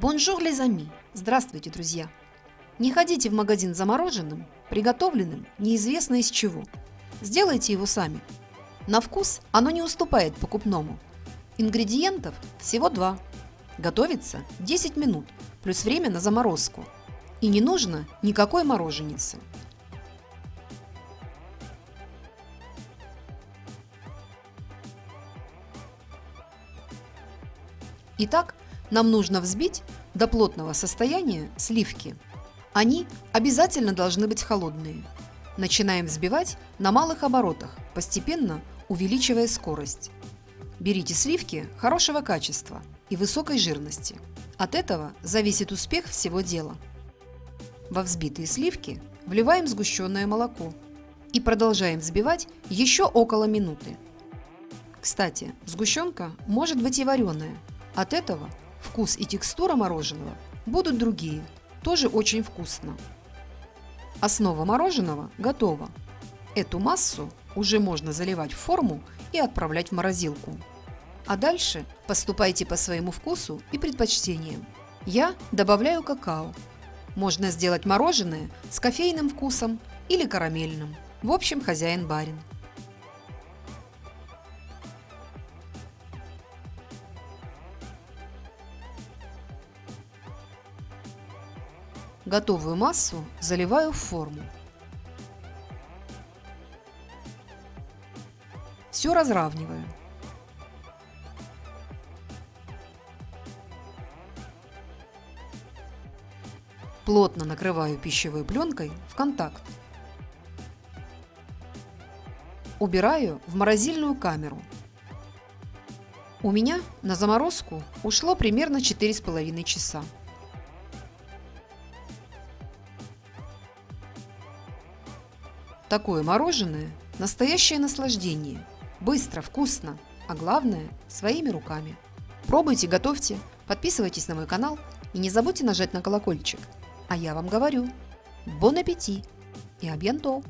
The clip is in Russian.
Bonjour, les amis! Здравствуйте, друзья! Не ходите в магазин замороженным, приготовленным неизвестно из чего. Сделайте его сами. На вкус оно не уступает покупному. Ингредиентов всего два. Готовится 10 минут, плюс время на заморозку. И не нужно никакой мороженицы. Итак, нам нужно взбить до плотного состояния сливки. Они обязательно должны быть холодные. Начинаем взбивать на малых оборотах, постепенно увеличивая скорость. Берите сливки хорошего качества и высокой жирности. От этого зависит успех всего дела. Во взбитые сливки вливаем сгущенное молоко и продолжаем взбивать еще около минуты. Кстати, сгущенка может быть и вареная. От этого Вкус и текстура мороженого будут другие, тоже очень вкусно. Основа мороженого готова. Эту массу уже можно заливать в форму и отправлять в морозилку. А дальше поступайте по своему вкусу и предпочтениям. Я добавляю какао. Можно сделать мороженое с кофейным вкусом или карамельным. В общем, хозяин-барин. Готовую массу заливаю в форму. Все разравниваю. Плотно накрываю пищевой пленкой в контакт. Убираю в морозильную камеру. У меня на заморозку ушло примерно 4,5 часа. Такое мороженое – настоящее наслаждение. Быстро, вкусно, а главное – своими руками. Пробуйте, готовьте, подписывайтесь на мой канал и не забудьте нажать на колокольчик. А я вам говорю, бон аппетит и абьянто!